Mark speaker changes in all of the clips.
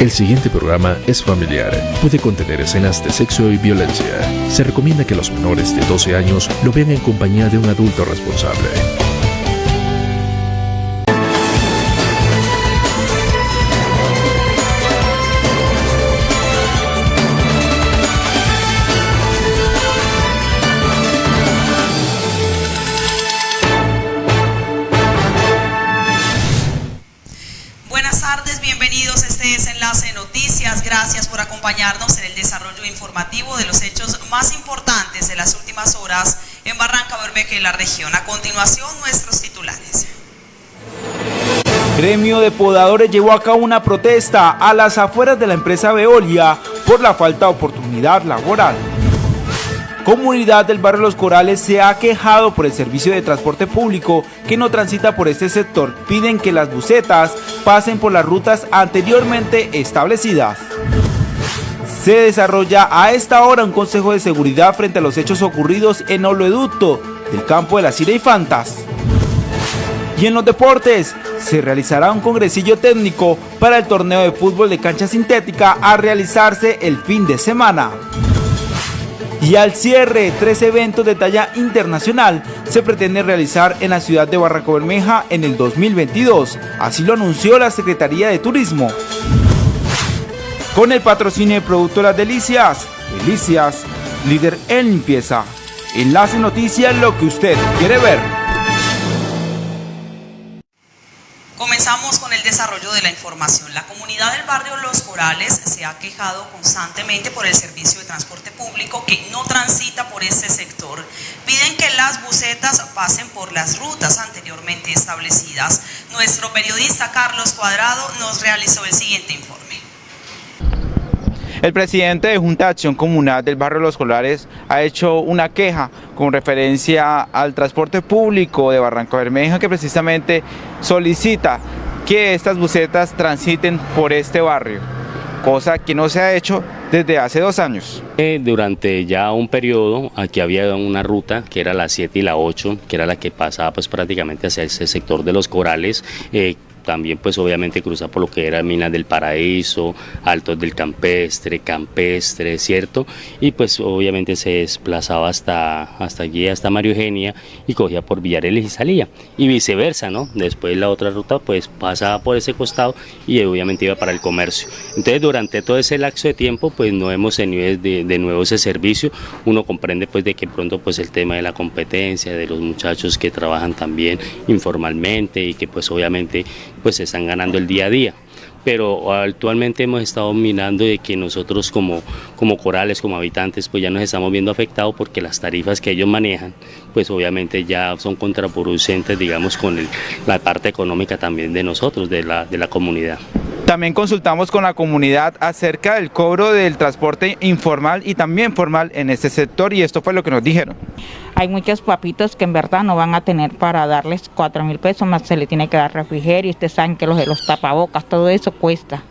Speaker 1: El siguiente programa es familiar. Puede contener escenas de sexo y violencia. Se recomienda que los menores de 12 años lo vean en compañía de un adulto responsable.
Speaker 2: Acompañarnos en el desarrollo informativo de los hechos más importantes de las últimas horas en Barranca Bermeja y la región. A continuación, nuestros titulares.
Speaker 3: Gremio de podadores llevó a cabo una protesta a las afueras de la empresa Veolia por la falta de oportunidad laboral. Comunidad del barrio Los Corales se ha quejado por el servicio de transporte público que no transita por este sector. Piden que las bucetas pasen por las rutas anteriormente establecidas. Se desarrolla a esta hora un consejo de seguridad frente a los hechos ocurridos en Oleoducto del campo de las Fantas. Y en los deportes, se realizará un congresillo técnico para el torneo de fútbol de cancha sintética a realizarse el fin de semana. Y al cierre, tres eventos de talla internacional se pretenden realizar en la ciudad de Barranco Bermeja en el 2022. Así lo anunció la Secretaría de Turismo. Con el patrocinio de Producto Las Delicias, Delicias, líder en limpieza. Enlace Noticias, lo que usted quiere ver.
Speaker 2: Comenzamos con el desarrollo de la información. La comunidad del barrio Los Corales se ha quejado constantemente por el servicio de transporte público que no transita por este sector. Piden que las bucetas pasen por las rutas anteriormente establecidas. Nuestro periodista Carlos Cuadrado nos realizó el siguiente informe.
Speaker 3: El presidente de Junta de Acción Comunal del barrio Los Colares ha hecho una queja con referencia al transporte público de Barranco Bermeja que precisamente solicita que estas bucetas transiten por este barrio, cosa que no se ha hecho desde hace dos años.
Speaker 4: Durante ya un periodo, aquí había una ruta que era la 7 y la 8, que era la que pasaba pues prácticamente hacia ese sector de los corales, eh, también pues obviamente cruza por lo que era Minas del Paraíso, Altos del Campestre, Campestre, ¿cierto? Y pues obviamente se desplazaba hasta, hasta allí, hasta Mario Eugenia y cogía por Villareles y salía. Y viceversa, ¿no? Después la otra ruta pues pasaba por ese costado y obviamente iba para el comercio. Entonces durante todo ese lapso de tiempo pues no hemos tenido de, de nuevo ese servicio. Uno comprende pues de que pronto pues el tema de la competencia, de los muchachos que trabajan también informalmente y que pues obviamente pues se están ganando el día a día pero actualmente hemos estado mirando de que nosotros como, como corales, como habitantes, pues ya nos estamos viendo afectados porque las tarifas que ellos manejan, pues obviamente ya son contraproducentes, digamos, con la parte económica también de nosotros, de la, de la comunidad.
Speaker 3: También consultamos con la comunidad acerca del cobro del transporte informal y también formal en este sector y esto fue lo que nos dijeron.
Speaker 5: Hay muchos papitos que en verdad no van a tener para darles cuatro mil pesos, más se le tiene que dar refrigerio, ustedes saben que los de los tapabocas, todo eso cuesta.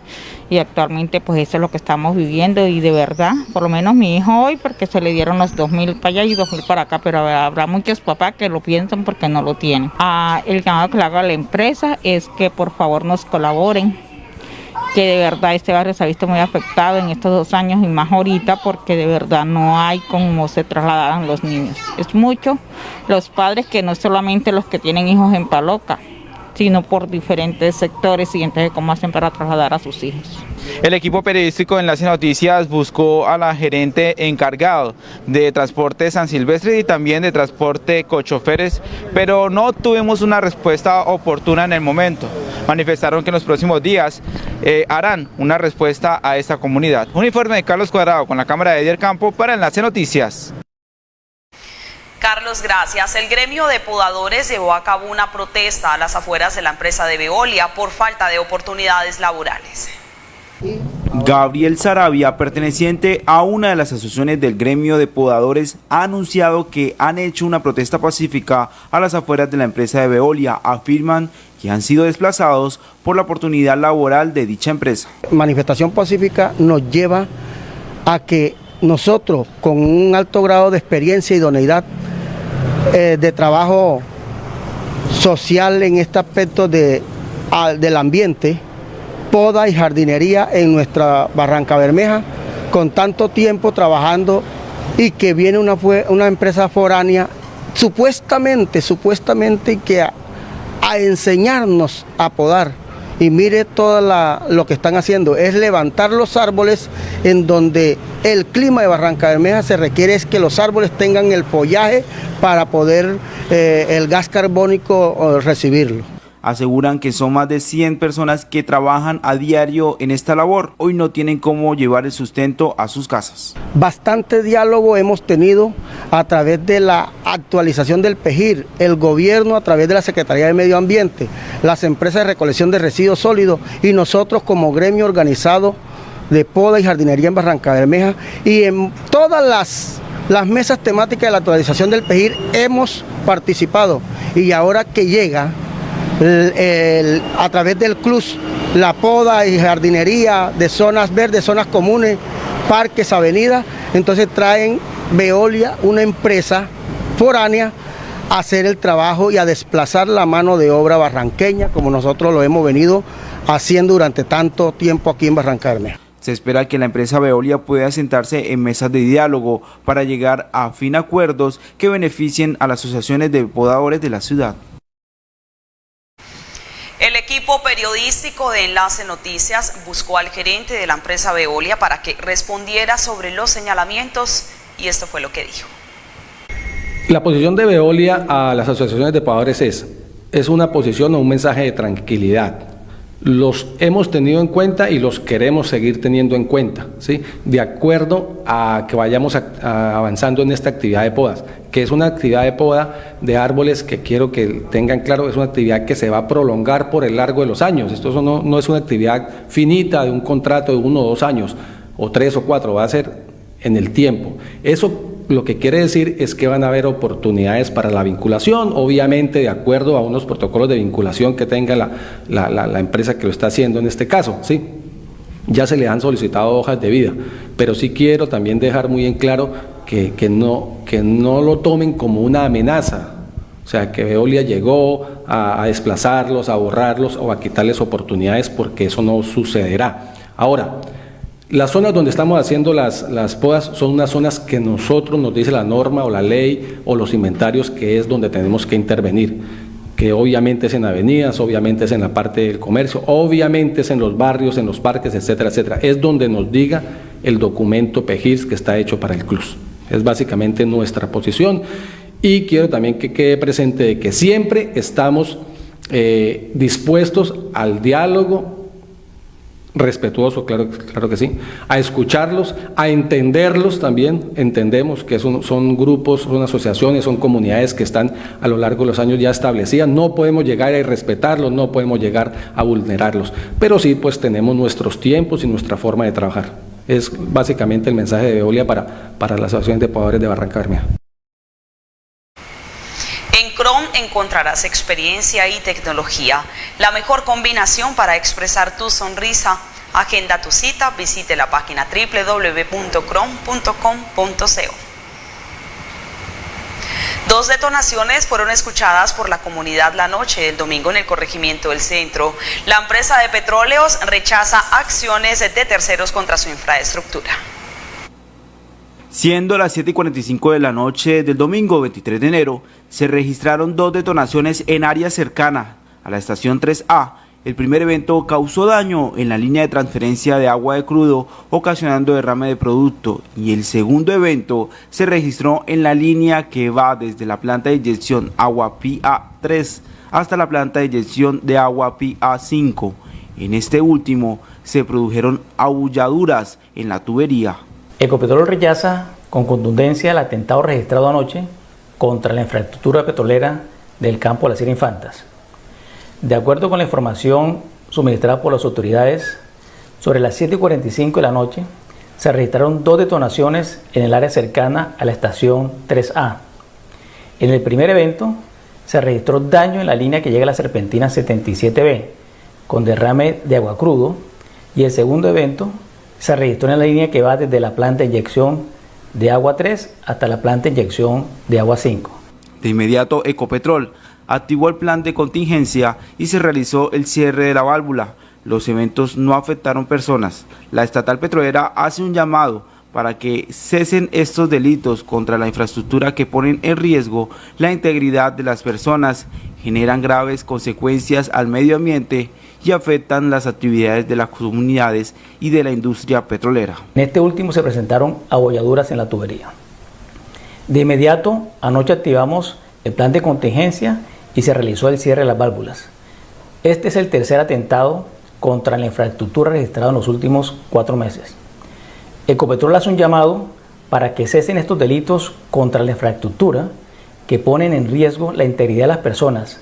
Speaker 5: Y actualmente pues eso es lo que estamos viviendo y de verdad, por lo menos mi hijo hoy, porque se le dieron los dos mil para allá y dos mil para acá, pero habrá muchos papás que lo piensan porque no lo tienen. Ah, el llamado que le hago a la empresa es que por favor nos colaboren que de verdad este barrio se ha visto muy afectado en estos dos años y más ahorita porque de verdad no hay cómo se trasladan los niños. Es mucho los padres que no solamente los que tienen hijos en Paloca, sino por diferentes sectores y entonces cómo hacen para trasladar a sus hijos.
Speaker 3: El equipo periodístico de Enlace Noticias buscó a la gerente encargado de transporte San Silvestre y también de transporte Cochoferes, pero no tuvimos una respuesta oportuna en el momento. Manifestaron que en los próximos días eh, harán una respuesta a esta comunidad. Un informe de Carlos Cuadrado con la cámara de Edier Campo para Enlace Noticias.
Speaker 2: Carlos, gracias. El gremio de podadores llevó a cabo una protesta a las afueras de la empresa de Veolia por falta de oportunidades laborales.
Speaker 3: Gabriel Sarabia, perteneciente a una de las asociaciones del gremio de podadores, ha anunciado que han hecho una protesta pacífica a las afueras de la empresa de Veolia. Afirman que han sido desplazados por la oportunidad laboral de dicha empresa.
Speaker 6: Manifestación pacífica nos lleva a que nosotros, con un alto grado de experiencia y idoneidad eh, de trabajo social en este aspecto de, del ambiente, poda y jardinería en nuestra Barranca Bermeja, con tanto tiempo trabajando y que viene una, una empresa foránea, supuestamente, supuestamente que a, a enseñarnos a podar y mire todo lo que están haciendo, es levantar los árboles en donde el clima de Barranca Bermeja se requiere es que los árboles tengan el follaje para poder eh, el gas carbónico recibirlo.
Speaker 3: Aseguran que son más de 100 personas que trabajan a diario en esta labor. Hoy no tienen cómo llevar el sustento a sus casas.
Speaker 6: Bastante diálogo hemos tenido a través de la actualización del PEGIR, el gobierno a través de la Secretaría de Medio Ambiente, las empresas de recolección de residuos sólidos y nosotros como gremio organizado de poda y jardinería en Barranca Bermeja y en todas las, las mesas temáticas de la actualización del PEGIR hemos participado y ahora que llega a través del club la poda y jardinería de zonas verdes, zonas comunes, parques, avenidas, entonces traen Veolia, una empresa foránea, a hacer el trabajo y a desplazar la mano de obra barranqueña, como nosotros lo hemos venido haciendo durante tanto tiempo aquí en Barrancarme.
Speaker 3: Se espera que la empresa Veolia pueda sentarse en mesas de diálogo para llegar a fin acuerdos que beneficien a las asociaciones de podadores de la ciudad.
Speaker 2: Equipo periodístico de Enlace Noticias buscó al gerente de la empresa Veolia para que respondiera sobre los señalamientos y esto fue lo que dijo.
Speaker 7: La posición de Veolia a las asociaciones de pagadores es, es una posición o un mensaje de tranquilidad. Los hemos tenido en cuenta y los queremos seguir teniendo en cuenta, ¿sí? de acuerdo a que vayamos avanzando en esta actividad de podas que es una actividad de poda de árboles que quiero que tengan claro, es una actividad que se va a prolongar por el largo de los años. Esto no, no es una actividad finita de un contrato de uno o dos años, o tres o cuatro, va a ser en el tiempo. Eso lo que quiere decir es que van a haber oportunidades para la vinculación, obviamente de acuerdo a unos protocolos de vinculación que tenga la, la, empresa que lo está haciendo en este caso, ¿sí? Ya se le han solicitado hojas de vida, pero sí quiero también dejar muy en claro que, no, que no lo tomen como una amenaza, o sea, que Veolia llegó a, desplazarlos, a borrarlos o a quitarles oportunidades porque eso no sucederá. Ahora, las zonas donde estamos haciendo las, las podas son unas zonas que nosotros nos dice la norma o la ley o los inventarios que es donde tenemos que intervenir que obviamente es en avenidas, obviamente es en la parte del comercio, obviamente es en los barrios, en los parques, etcétera, etcétera. Es donde nos diga el documento PEGIRS que está hecho para el CLUS. Es básicamente nuestra posición y quiero también que quede presente de que siempre estamos eh, dispuestos al diálogo respetuoso, claro, claro que sí, a escucharlos, a entenderlos también, entendemos que son, son, grupos, son asociaciones, son comunidades que están a lo largo de los años ya establecidas, no podemos llegar a irrespetarlos, no podemos llegar a vulnerarlos, pero sí pues tenemos nuestros tiempos y nuestra forma de trabajar. Es básicamente el mensaje de Veolia para, para las asociaciones de pobladores de Barranca
Speaker 2: Chrome encontrarás experiencia y tecnología, la mejor combinación para expresar tu sonrisa. Agenda tu cita, visite la página www.chrome.com.co. Dos detonaciones fueron escuchadas por la comunidad la noche del domingo en el corregimiento del centro. La empresa de petróleos rechaza acciones de terceros contra su infraestructura.
Speaker 3: Siendo las 7 y 45 de la noche del domingo 23 de enero, se registraron dos detonaciones en área cercana a la estación 3A el primer evento causó daño en la línea de transferencia de agua de crudo, ocasionando derrame de producto, y el segundo evento se registró en la línea que va desde la planta de inyección agua PA3 hasta la planta de inyección de agua PA5. En este último se produjeron abulladuras en la tubería.
Speaker 8: Ecopetrol rechaza con contundencia el atentado registrado anoche contra la infraestructura petrolera del campo de las Infantas de acuerdo con la información suministrada por las autoridades, sobre las 7.45 de la noche se registraron dos detonaciones en el área cercana a la estación 3A. En el primer evento se registró daño en la línea que llega a la serpentina 77B con derrame de agua crudo y el segundo evento se registró en la línea que va desde la planta de inyección de agua 3 hasta la planta de inyección de agua 5.
Speaker 3: De inmediato Ecopetrol activó el plan de contingencia y se realizó el cierre de la válvula. los eventos no afectaron personas. La estatal petrolera hace un llamado para que cesen estos delitos contra la infraestructura que ponen en riesgo la integridad de las personas, generan graves consecuencias al medio ambiente y afectan las actividades de las comunidades y de la industria petrolera.
Speaker 8: En este último se presentaron abolladuras en la tubería. De inmediato, anoche activamos el plan de contingencia y se realizó el cierre de las válvulas. Este es el tercer atentado contra la infraestructura registrado en los últimos cuatro meses. Ecopetrol hace un llamado para que cesen estos delitos contra la infraestructura que ponen en riesgo la integridad de las personas,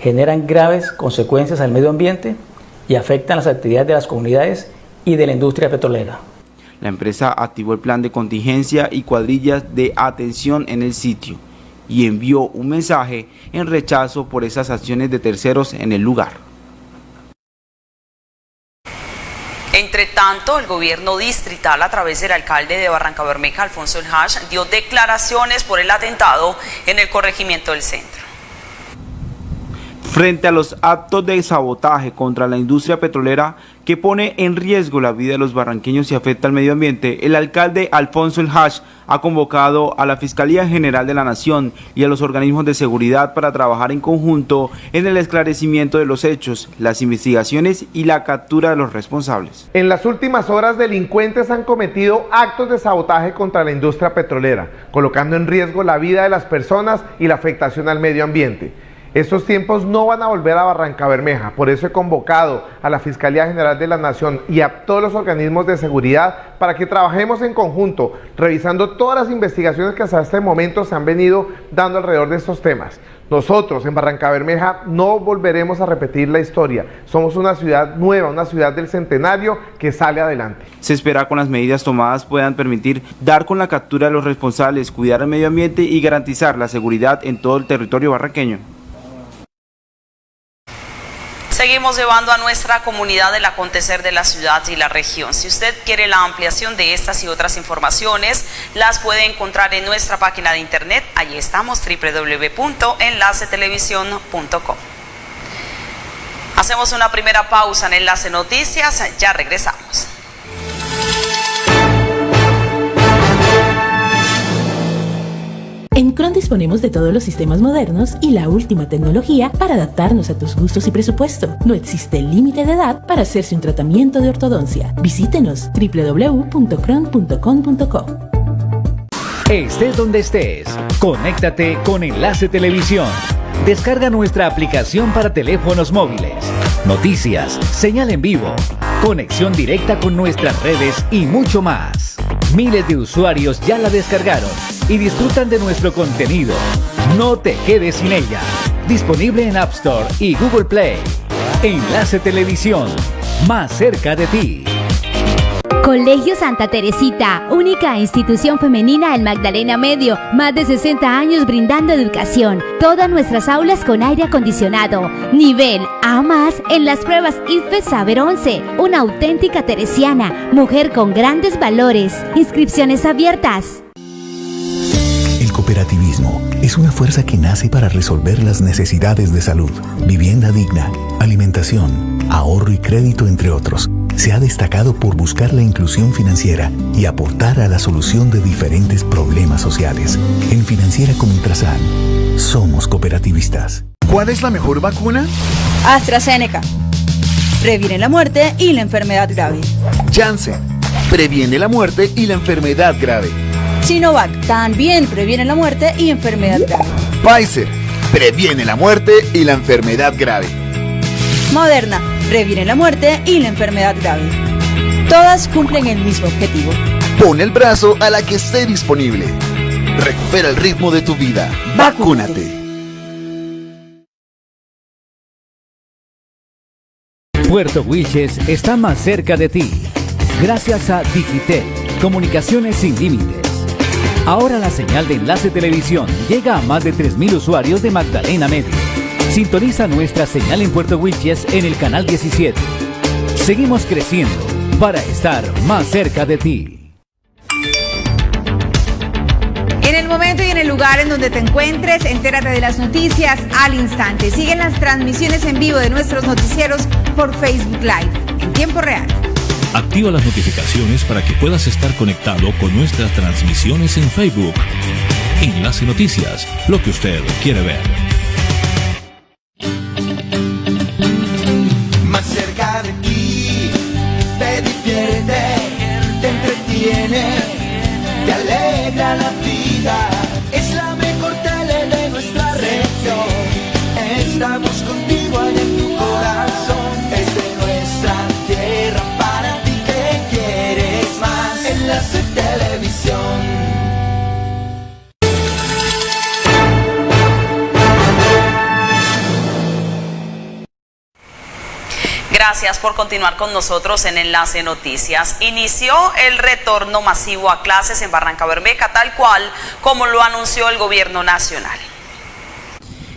Speaker 8: generan graves consecuencias al medio ambiente y afectan las actividades de las comunidades y de la industria petrolera.
Speaker 3: La empresa activó el plan de contingencia y cuadrillas de atención en el sitio y envió un mensaje en rechazo por esas acciones de terceros en el lugar.
Speaker 2: Entre tanto, el gobierno distrital, a través del alcalde de Barranca Bermeja, Alfonso El Hash, dio declaraciones por el atentado en el corregimiento del centro.
Speaker 3: Frente a los actos de sabotaje contra la industria petrolera que pone en riesgo la vida de los barranqueños y afecta al medio ambiente, el alcalde Alfonso El Hash ha convocado a la Fiscalía General de la Nación y a los organismos de seguridad para trabajar en conjunto en el esclarecimiento de los hechos, las investigaciones y la captura de los responsables.
Speaker 9: En las últimas horas, delincuentes han cometido actos de sabotaje contra la industria petrolera, colocando en riesgo la vida de las personas y la afectación al medio ambiente. Estos tiempos no van a volver a Barranca Bermeja, por eso he convocado a la Fiscalía General de la Nación y a todos los organismos de seguridad para que trabajemos en conjunto, revisando todas las investigaciones que hasta este momento se han venido dando alrededor de estos temas. Nosotros en Barranca Bermeja no volveremos a repetir la historia. Somos una ciudad nueva, una ciudad del centenario que sale adelante.
Speaker 3: Se espera con las medidas tomadas puedan permitir dar con la captura de los responsables, cuidar el medio ambiente y garantizar la seguridad en todo el territorio barranqueño.
Speaker 2: Seguimos llevando a nuestra comunidad el acontecer de la ciudad y la región. Si usted quiere la ampliación de estas y otras informaciones, las puede encontrar en nuestra página de internet. Allí estamos, www.enlacetelevisión.com. Hacemos una primera pausa en Enlace Noticias, ya regresamos.
Speaker 10: En Cron disponemos de todos los sistemas modernos y la última tecnología para adaptarnos a tus gustos y presupuesto. No existe límite de edad para hacerse un tratamiento de ortodoncia. Visítenos www.cron.com.co.
Speaker 11: Estés donde estés, conéctate con Enlace Televisión. Descarga nuestra aplicación para teléfonos móviles. Noticias, señal en vivo, conexión directa con nuestras redes y mucho más. Miles de usuarios ya la descargaron y disfrutan de nuestro contenido. No te quedes sin ella. Disponible en App Store y Google Play. Enlace Televisión, más cerca de ti.
Speaker 12: Colegio Santa Teresita, única institución femenina en Magdalena Medio, más de 60 años brindando educación. Todas nuestras aulas con aire acondicionado. Nivel A más en las pruebas IFE Saber 11. Una auténtica teresiana, mujer con grandes valores. Inscripciones abiertas.
Speaker 13: El cooperativismo es una fuerza que nace para resolver las necesidades de salud, vivienda digna, alimentación, ahorro y crédito, entre otros. Se ha destacado por buscar la inclusión financiera y aportar a la solución de diferentes problemas sociales. En Financiera como Ultrasan, somos cooperativistas.
Speaker 14: ¿Cuál es la mejor vacuna?
Speaker 15: AstraZeneca. Previene la muerte y la enfermedad grave.
Speaker 14: Janssen. Previene la muerte y la enfermedad grave.
Speaker 15: Sinovac también previene la muerte y enfermedad grave.
Speaker 14: Pfizer previene la muerte y la enfermedad grave.
Speaker 15: Moderna previene la muerte y la enfermedad grave. Todas cumplen el mismo objetivo.
Speaker 14: Pon el brazo a la que esté disponible. Recupera el ritmo de tu vida. Vacúnate.
Speaker 11: Puerto Wilches está más cerca de ti. Gracias a Digitel, comunicaciones sin límites. Ahora la señal de enlace televisión llega a más de 3.000 usuarios de Magdalena Medio. Sintoniza nuestra señal en Puerto Wilches en el canal 17. Seguimos creciendo para estar más cerca de ti.
Speaker 16: En el momento y en el lugar en donde te encuentres, entérate de las noticias al instante. Siguen las transmisiones en vivo de nuestros noticieros por Facebook Live en tiempo real.
Speaker 11: Activa las notificaciones para que puedas estar conectado con nuestras transmisiones en Facebook. Enlace Noticias, lo que usted quiere ver.
Speaker 17: Televisión.
Speaker 2: Gracias por continuar con nosotros en Enlace Noticias. Inició el retorno masivo a clases en Barranca Bermeja, tal cual como lo anunció el gobierno nacional.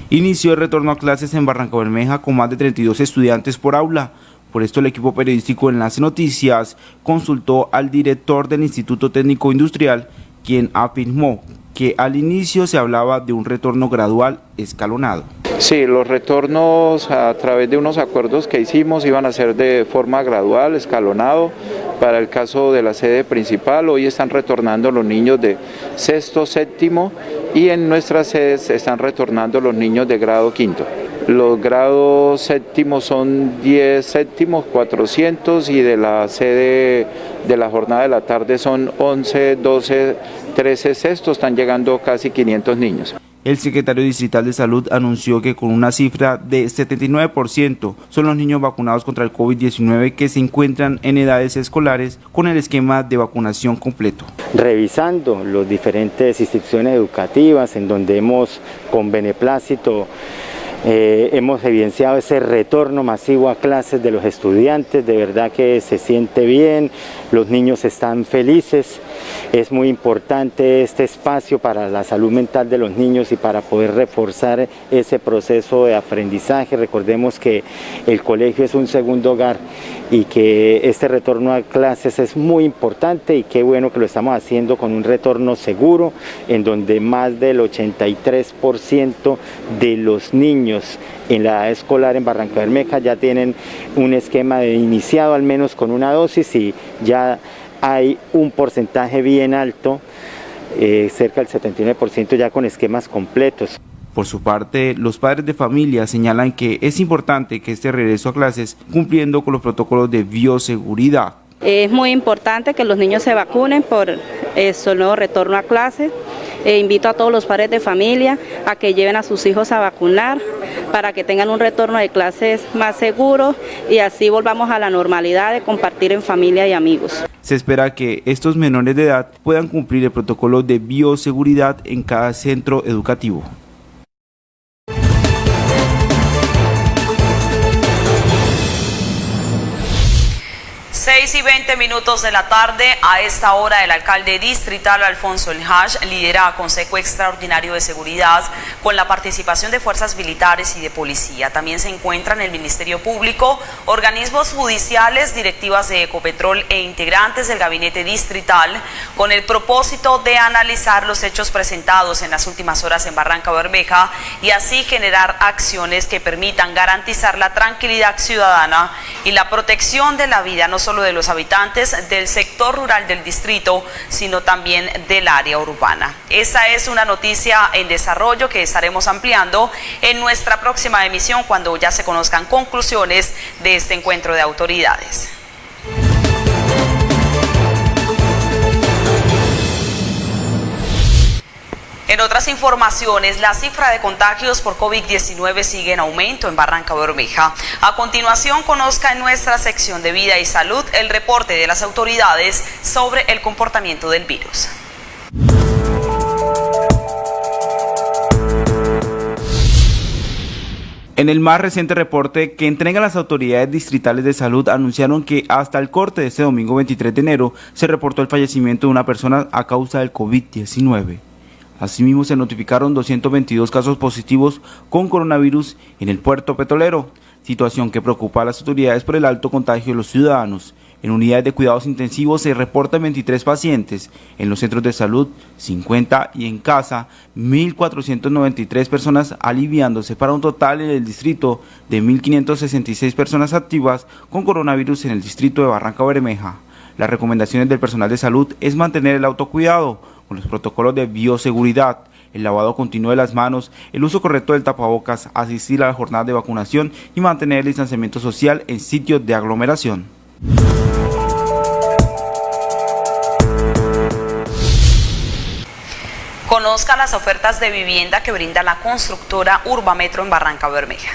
Speaker 3: Inició el retorno a clases en Barranca Bermeja con más de 32 estudiantes por aula. Por esto el equipo periodístico Enlace Noticias consultó al director del Instituto Técnico Industrial, quien afirmó que al inicio se hablaba de un retorno gradual escalonado.
Speaker 18: Sí, los retornos a través de unos acuerdos que hicimos iban a ser de forma gradual, escalonado. Para el caso de la sede principal, hoy están retornando los niños de sexto, séptimo y en nuestras sedes están retornando los niños de grado quinto. Los grados séptimos son 10 séptimos, 400 y de la sede de la jornada de la tarde son 11, 12, 13 sextos, están llegando casi 500 niños.
Speaker 3: El secretario distrital de salud anunció que con una cifra de 79% son los niños vacunados contra el COVID-19 que se encuentran en edades escolares con el esquema de vacunación completo.
Speaker 19: Revisando las diferentes instituciones educativas en donde hemos con beneplácito eh, hemos evidenciado ese retorno masivo a clases de los estudiantes, de verdad que se siente bien, los niños están felices, es muy importante este espacio para la salud mental de los niños y para poder reforzar ese proceso de aprendizaje. Recordemos que el colegio es un segundo hogar y que este retorno a clases es muy importante y qué bueno que lo estamos haciendo con un retorno seguro en donde más del 83% de los niños en la edad escolar en Barranca Bermeja ya tienen un esquema de iniciado al menos con una dosis y ya hay un porcentaje bien alto, eh, cerca del 79% ya con esquemas completos.
Speaker 3: Por su parte, los padres de familia señalan que es importante que este regreso a clases cumpliendo con los protocolos de bioseguridad.
Speaker 20: Es muy importante que los niños se vacunen por eso, nuevo retorno a clases. E invito a todos los padres de familia a que lleven a sus hijos a vacunar para que tengan un retorno de clases más seguro y así volvamos a la normalidad de compartir en familia y amigos.
Speaker 3: Se espera que estos menores de edad puedan cumplir el protocolo de bioseguridad en cada centro educativo.
Speaker 2: 6 y 20 minutos de la tarde, a esta hora el alcalde distrital Alfonso El Haj lidera Consejo Extraordinario de Seguridad con la participación de fuerzas militares y de policía. También se encuentran el Ministerio Público, organismos judiciales, directivas de Ecopetrol e integrantes del gabinete distrital con el propósito de analizar los hechos presentados en las últimas horas en Barranca Bermeja y así generar acciones que permitan garantizar la tranquilidad ciudadana y la protección de la vida no solo solo de los habitantes del sector rural del distrito, sino también del área urbana. Esa es una noticia en desarrollo que estaremos ampliando en nuestra próxima emisión cuando ya se conozcan conclusiones de este encuentro de autoridades. En otras informaciones, la cifra de contagios por COVID-19 sigue en aumento en Barranca Bermeja. A continuación, conozca en nuestra sección de vida y salud el reporte de las autoridades sobre el comportamiento del virus.
Speaker 3: En el más reciente reporte que entregan las autoridades distritales de salud anunciaron que hasta el corte de este domingo 23 de enero se reportó el fallecimiento de una persona a causa del COVID-19. Asimismo, se notificaron 222 casos positivos con coronavirus en el puerto petrolero, situación que preocupa a las autoridades por el alto contagio de los ciudadanos, En unidades de cuidados intensivos se reportan 23 pacientes, en los centros de salud 50 y en casa 1.493 personas aliviándose para un total en el distrito de 1.566 personas activas con coronavirus en el distrito de Barranca Bermeja. Las recomendaciones del personal de salud es mantener el autocuidado con los protocolos de bioseguridad, el lavado continuo de las manos, el uso correcto del tapabocas, asistir a la jornada de vacunación y mantener el distanciamiento social en sitios de aglomeración.
Speaker 2: Conozca las ofertas de vivienda que brinda la constructora Urbametro en Barranca Bermeja.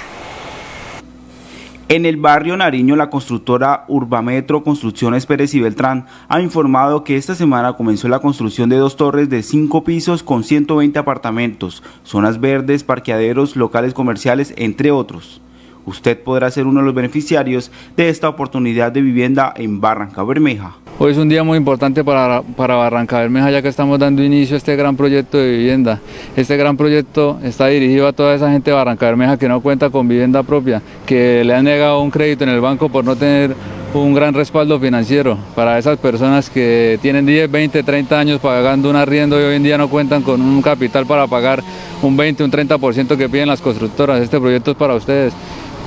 Speaker 3: En el barrio Nariño, la constructora Urbametro Construcciones Pérez y Beltrán ha informado que esta semana comenzó la construcción de dos torres de cinco pisos con 120 apartamentos, zonas verdes, parqueaderos, locales comerciales, entre otros. Usted podrá ser uno de los beneficiarios de esta oportunidad de vivienda en Barranca Bermeja.
Speaker 21: Hoy es un día muy importante para, para Barranca Bermeja ya que estamos dando inicio a este gran proyecto de vivienda. Este gran proyecto está dirigido a toda esa gente de Barranca Bermeja que no cuenta con vivienda propia, que le han negado un crédito en el banco por no tener un gran respaldo financiero para esas personas que tienen 10, 20, 30 años pagando un arriendo y hoy en día no cuentan con un capital para pagar un 20, un 30% que piden las constructoras. Este proyecto es para ustedes.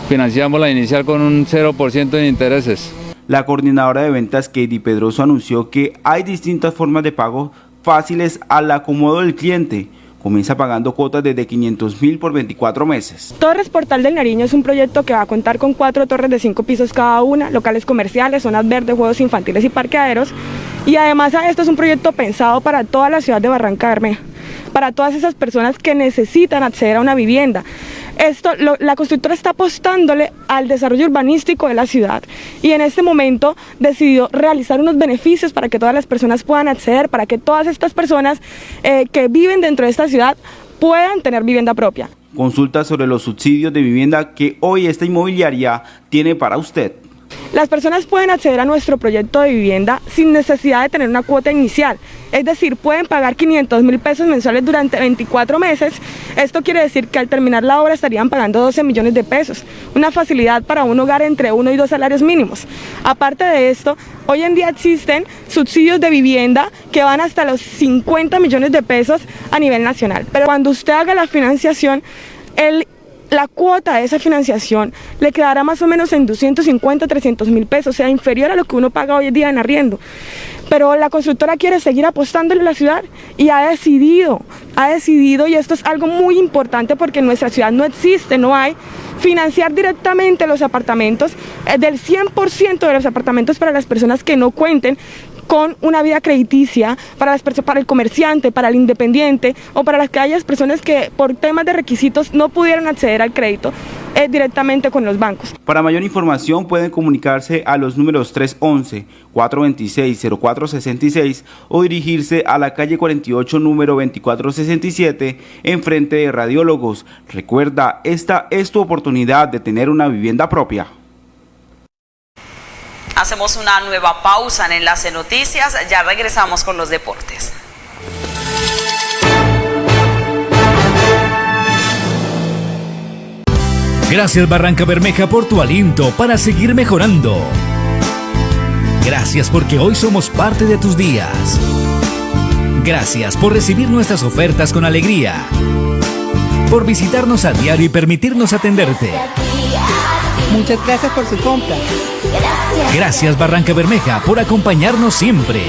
Speaker 21: Financiamos la inicial con un 0% de intereses.
Speaker 3: La coordinadora de ventas Katie Pedroso anunció que hay distintas formas de pago fáciles al acomodo del cliente. Comienza pagando cuotas desde 500 mil por 24 meses.
Speaker 22: Torres Portal del Nariño es un proyecto que va a contar con cuatro torres de cinco pisos cada una, locales comerciales, zonas verdes, juegos infantiles y parqueaderos. Y además esto es un proyecto pensado para toda la ciudad de Barranca Bermeja, para todas esas personas que necesitan acceder a una vivienda. Esto, la constructora está apostándole al desarrollo urbanístico de la ciudad y en este momento decidió realizar unos beneficios para que todas las personas puedan acceder, para que todas estas personas eh, que viven dentro de esta ciudad puedan tener vivienda propia.
Speaker 3: Consulta sobre los subsidios de vivienda que hoy esta inmobiliaria tiene para usted.
Speaker 22: Las personas pueden acceder a nuestro proyecto de vivienda sin necesidad de tener una cuota inicial, es decir, pueden pagar 500 mil pesos mensuales durante 24 meses. Esto quiere decir que al terminar la obra estarían pagando 12 millones de pesos, una facilidad para un hogar entre uno y dos salarios mínimos. Aparte de esto, hoy en día existen subsidios de vivienda que van hasta los 50 millones de pesos a nivel nacional. Pero cuando usted haga la financiación, el la cuota de esa financiación le quedará más o menos en 250, 300 mil pesos, o sea, inferior a lo que uno paga hoy en día en arriendo. Pero la constructora quiere seguir apostándole a la ciudad y ha decidido, ha decidido, y esto es algo muy importante porque en nuestra ciudad no existe, no hay, financiar directamente los apartamentos, eh, del 100% de los apartamentos para las personas que no cuenten con una vida crediticia para, las para el comerciante, para el independiente o para las que haya personas que por temas de requisitos no pudieron acceder al crédito eh, directamente con los bancos.
Speaker 3: Para mayor información pueden comunicarse a los números 311-426-0466 o dirigirse a la calle 48 número 2467 en frente de Radiólogos. Recuerda, esta es tu oportunidad de tener una vivienda propia.
Speaker 2: Hacemos una nueva pausa en Enlace Noticias, ya regresamos con los deportes.
Speaker 11: Gracias Barranca Bermeja por tu aliento para seguir mejorando. Gracias porque hoy somos parte de tus días. Gracias por recibir nuestras ofertas con alegría. Por visitarnos a diario y permitirnos atenderte.
Speaker 23: Muchas gracias por su compra.
Speaker 11: Gracias. Barranca Bermeja por acompañarnos siempre.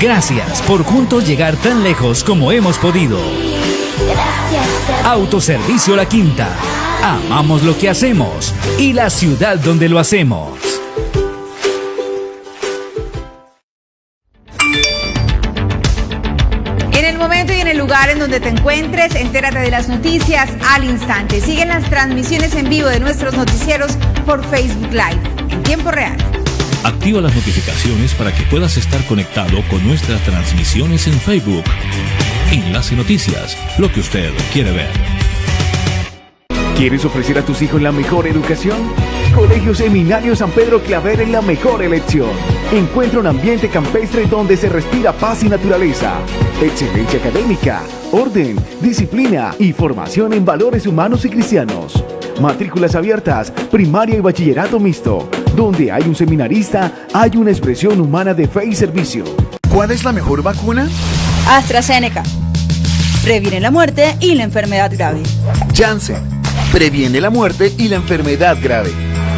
Speaker 11: Gracias por juntos llegar tan lejos como hemos podido. Autoservicio La Quinta. Amamos lo que hacemos y la ciudad donde lo hacemos.
Speaker 16: En el momento y en el lugar en donde te encuentres, entérate de las noticias al instante. Siguen las transmisiones en vivo de nuestros noticieros por Facebook Live en tiempo real.
Speaker 1: Activa las notificaciones para que puedas estar conectado con nuestras transmisiones en Facebook. Enlace Noticias, lo que usted quiere ver.
Speaker 24: ¿Quieres ofrecer a tus hijos la mejor educación? Colegio Seminario San Pedro Claver es la mejor elección. Encuentra un ambiente campestre donde se respira paz y naturaleza, excelencia académica, orden, disciplina y formación en valores humanos y cristianos Matrículas abiertas, primaria y bachillerato mixto. Donde hay un seminarista, hay una expresión humana de fe y servicio.
Speaker 14: ¿Cuál es la mejor vacuna?
Speaker 15: AstraZeneca. Previene la muerte y la enfermedad grave.
Speaker 14: Janssen. Previene la muerte y la enfermedad grave.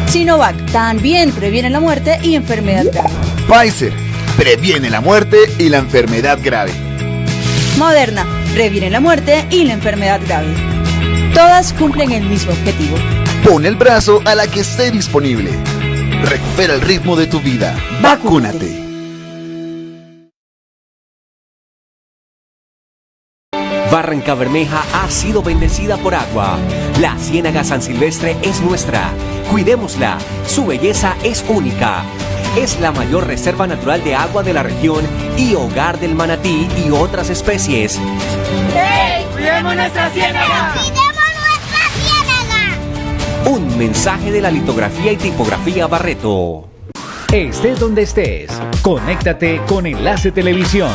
Speaker 15: Sinovac. También previene la muerte y enfermedad grave.
Speaker 14: Pfizer. Previene la muerte y la enfermedad grave.
Speaker 15: Moderna. Previene la muerte y la enfermedad grave. Todas cumplen el mismo objetivo.
Speaker 14: Pon el brazo a la que esté disponible. Recupera el ritmo de tu vida. Vacúnate.
Speaker 25: Barranca Bermeja ha sido bendecida por agua. La Ciénaga San Silvestre es nuestra. Cuidémosla. Su belleza es única. Es la mayor reserva natural de agua de la región y hogar del manatí y otras especies.
Speaker 17: ¡Hey! ¡Cuidemos nuestra ciénaga!
Speaker 25: Un mensaje de la litografía y tipografía Barreto.
Speaker 11: Estés donde estés, conéctate con Enlace Televisión.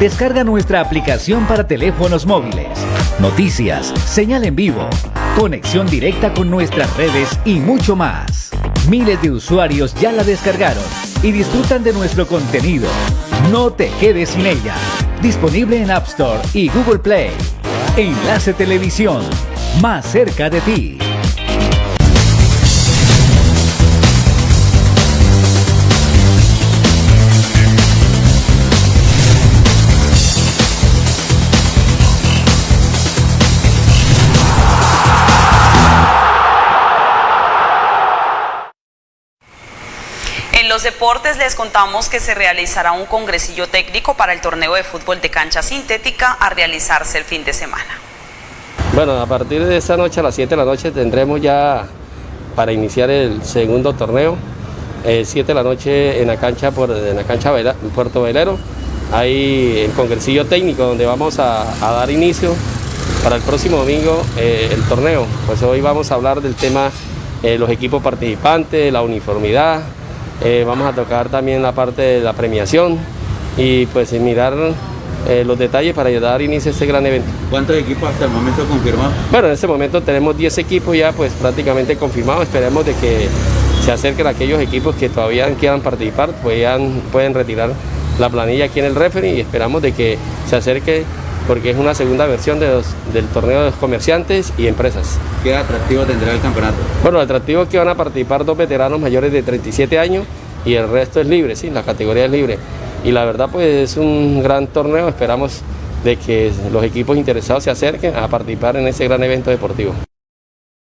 Speaker 11: Descarga nuestra aplicación para teléfonos móviles. Noticias, señal en vivo, conexión directa con nuestras redes y mucho más. Miles de usuarios ya la descargaron y disfrutan de nuestro contenido. No te quedes sin ella. Disponible en App Store y Google Play. Enlace Televisión, más cerca de ti.
Speaker 2: Los deportes les contamos que se realizará un congresillo técnico para el torneo de fútbol de cancha sintética a realizarse el fin de semana.
Speaker 26: Bueno, a partir de esta noche a las 7 de la noche tendremos ya para iniciar el segundo torneo. Eh, 7 de la noche en la cancha, por, en la cancha Vela- Puerto Velero. Hay el congresillo técnico donde vamos a, a dar inicio para el próximo domingo eh, el torneo. Pues hoy vamos a hablar del tema eh, los equipos participantes, la uniformidad. Eh, vamos a tocar también la parte de la premiación y pues mirar eh, los detalles para dar inicio a este gran evento.
Speaker 27: ¿Cuántos equipos hasta el momento confirmados?
Speaker 26: Bueno, en este momento tenemos 10 equipos ya pues prácticamente confirmados. Esperemos de que se acerquen aquellos equipos que todavía quieran participar, puedan, pueden retirar la planilla aquí en el referee y esperamos de que se acerque porque es una segunda versión de los- del torneo de los comerciantes y empresas.
Speaker 27: ¿Qué atractivo tendrá el campeonato?
Speaker 26: Bueno, el atractivo es que van a participar dos veteranos mayores de 37 años y el resto es libre, sí, la categoría es libre. Y la verdad pues es un gran torneo, esperamos de que los equipos interesados se acerquen a participar en ese gran evento deportivo.